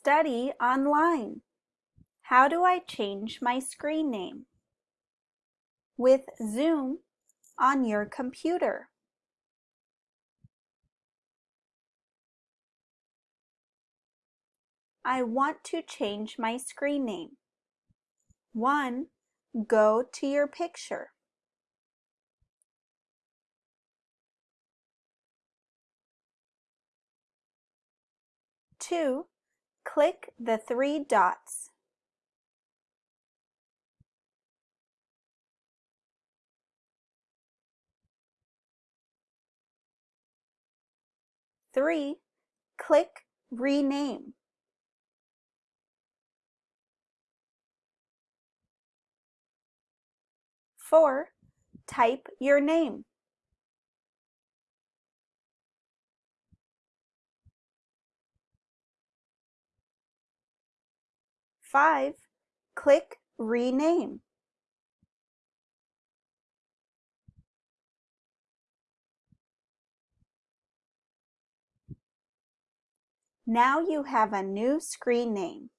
study online. How do I change my screen name? With Zoom on your computer. I want to change my screen name. 1. Go to your picture. 2. Click the three dots. Three, click Rename. Four, type your name. 5. Click Rename. Now you have a new screen name.